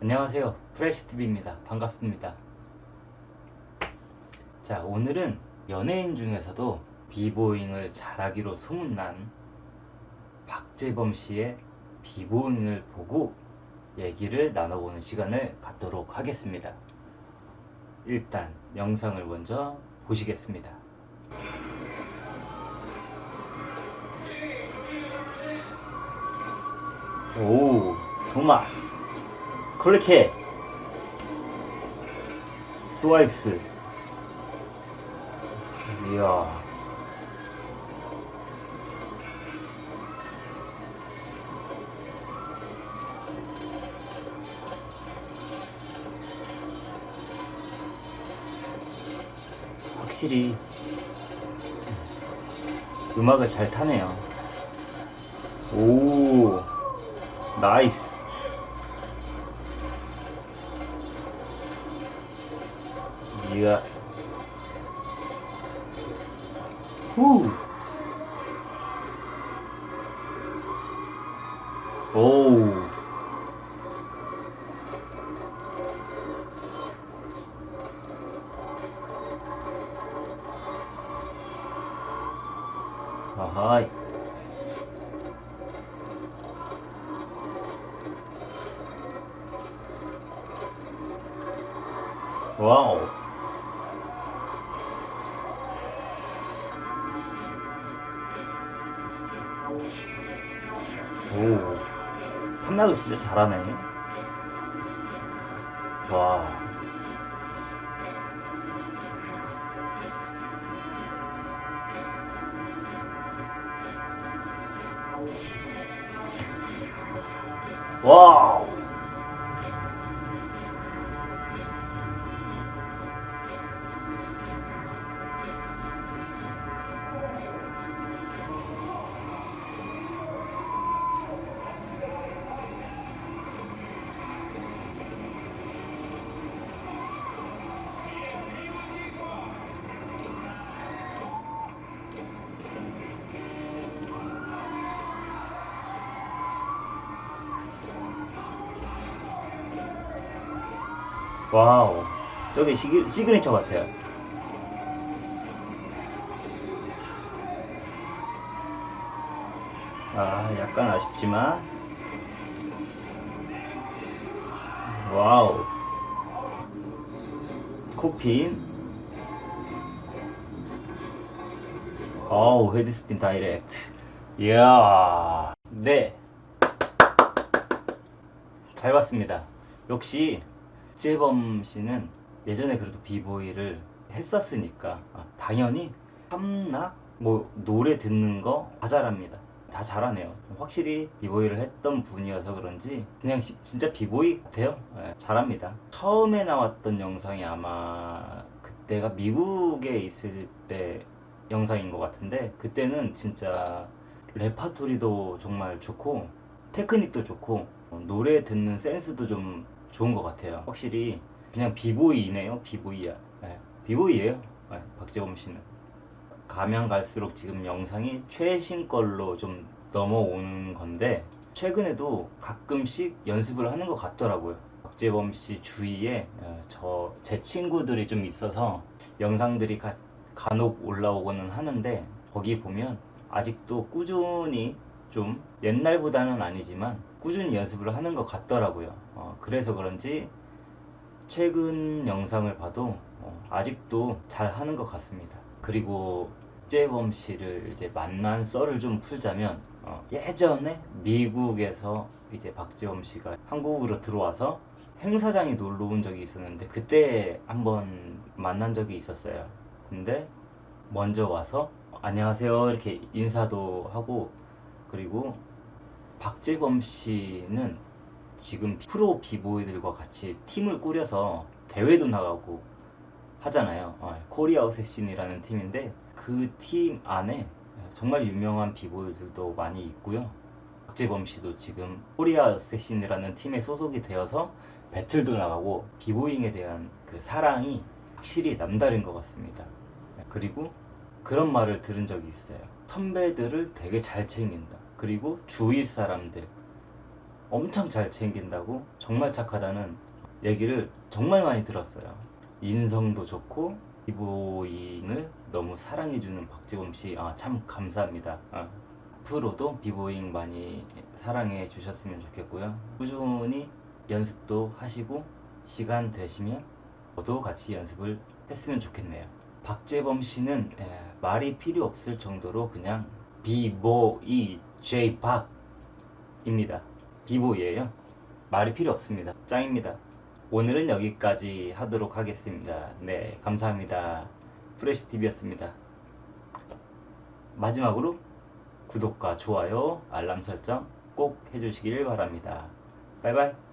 안녕하세요. 프레시TV입니다. 반갑습니다. 자 오늘은 연예인 중에서도 비보잉을 잘하기로 소문난 박재범 씨의 비보잉을 보고 얘기를 나눠보는 시간을 갖도록 하겠습니다. 일단 영상을 먼저 보시겠습니다. 오 토마스 클릭해 스와이프스. 이야. 확실히 음악을 잘 타네요. 오 나이스 이야 후 오우 아하 오 탐나도 진짜 잘하네. 와. 와우 와우. 저게 시그, 시그니처 같아요. 아 약간 아쉽지만. 와우. 코핀 어우 헤드스핀 다이렉트. 이야. 네잘 봤습니다. 역시 박재범 씨는 예전에 그래도 비보이를 했었으니까 아, 당연히 함락 뭐 노래 듣는 거 다 잘합니다. 다 잘하네요. 확실히 비보이를 했던 분이어서 그런지 그냥 시- 진짜 비보이 같아요. 예, 잘합니다. 처음에 나왔던 영상이 아마 그때가 미국에 있을 때 영상인 것 같은데 그때는 진짜 레파토리도 정말 좋고 테크닉도 좋고 어, 노래 듣는 센스도 좀 좋은 것 같아요. 확실히 그냥 비보이네요 비보이야. 네, 비보이에요. 네, 박재범 씨는. 가면 갈수록 지금 영상이 최신 걸로 좀 넘어오는 건데 최근에도 가끔씩 연습을 하는 것 같더라고요. 박재범 씨 주위에 저 제 친구들이 좀 있어서 영상들이 가, 간혹 올라오고는 하는데 거기 보면 아직도 꾸준히 좀 옛날보다는 아니지만 꾸준히 연습을 하는 것 같더라고요. 어, 그래서 그런지 최근 영상을 봐도 어, 아직도 잘 하는 것 같습니다. 그리고 박재범 씨를 이제 만난 썰을 좀 풀자면 어, 예전에 미국에서 이제 박재범 씨가 한국으로 들어와서 행사장에 놀러 온 적이 있었는데 그때 한번 만난 적이 있었어요. 근데 먼저 와서 안녕하세요. 이렇게 인사도 하고 그리고 박재범 씨는 지금 프로 비보이들과 같이 팀을 꾸려서 대회도 나가고 하잖아요. 어, 코리아 어쌔신이라는 팀인데 그 팀 안에 정말 유명한 비보이들도 많이 있고요. 박재범 씨도 지금 코리아 어쌔신이라는 팀에 소속이 되어서 배틀도 나가고 비보잉에 대한 그 사랑이 확실히 남다른 것 같습니다. 그리고 그런 말을 들은 적이 있어요 선배들을 되게 잘 챙긴다 그리고 주위 사람들 엄청 잘 챙긴다고 정말 착하다는 얘기를 정말 많이 들었어요. 인성도 좋고 비보잉을 너무 사랑해주는 박재범 씨, 아, 참 감사합니다. 아, 앞으로도 비보잉 많이 사랑해 주셨으면 좋겠고요. 꾸준히 연습도 하시고 시간 되시면 저도 같이 연습을 했으면 좋겠네요. 박재범 씨는 예, 말이 필요 없을 정도로 그냥 비보이 제이박입니다. 비보이예요. 말이 필요 없습니다. 짱입니다. 오늘은 여기까지 하도록 하겠습니다. 네, 감사합니다. 프레시TV였습니다. 마지막으로 구독과 좋아요, 알람 설정 꼭 해주시길 바랍니다. 바이바이.